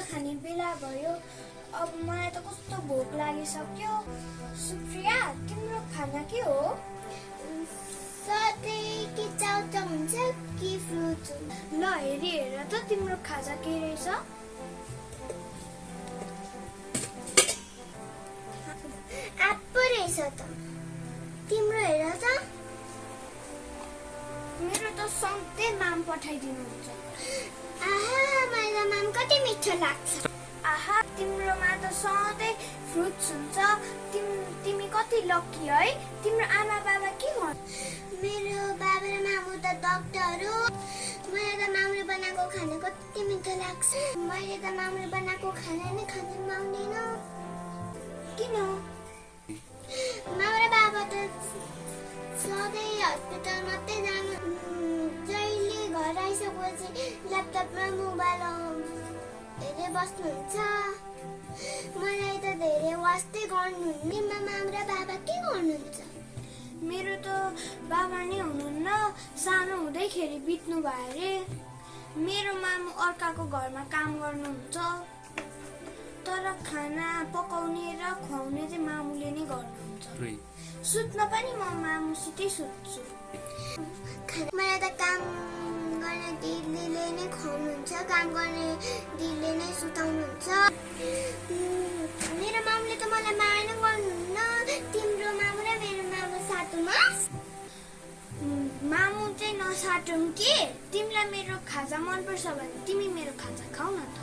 खाने बेला भयो। अब मलाई त कस्तो भोक लागिसक्यो। सुप्रिया तिम्रो खाना के हो? कि हुन्छ कि फ्रुट ल हेरी हेर त तिम्रो खाजा के रहेछ? एप्पल रहेछ त। तिम्रो हेर त। मेरो त सधैँ माम पठाइदिनुहुन्छ। माम कति मिठो लाग्छ आहा तिम्रोमा त सधैँ फ्रुट्स हुन्छ तिम तिमी कति लक्की है तिम्रो आमा बाबा के गर्नु मेरो बाबा र मामु त डक्टर हो मलाई त मामुले बनाएको खाना कति मिठो लाग्छ मैले त मामुले बनाएको खाना नै खानु पाउँदैन किन मामा र बाबा त सधैँ हस्पिटल मात्रै जानु जहिले घर आइसकेपछि ल्यापटप र मोबाइल हेरे बस्नुहुन्छ मलाई त धेरै वास्तै गर्नुहुन्न मामा र बाबा के गर्नुहुन्छ मेरो त बाबा नै हुनुहुन्न सानो हुँदैखेरि बित्नु भयो अरे मेरो मामु अर्काको घरमा काम गर्नुहुन्छ तर खाना पकाउने र खुवाउने चाहिँ मामुले नै गर्नुहुन्छ सुत्न पनि म मामुसितै सुत्छु नै खुवाउनुहुन्छ काम गर्ने दिदीले नै सुताउनुहुन्छ मेरो मामुले त मलाई माया नै गर्नुहुन्न तिम्रो मामु र मेरो मामु उम्, मामु चाहिँ नसाटौँ कि तिमीलाई मेरो खाजा मनपर्छ भने तिमी मेरो खाजा खाऊ न त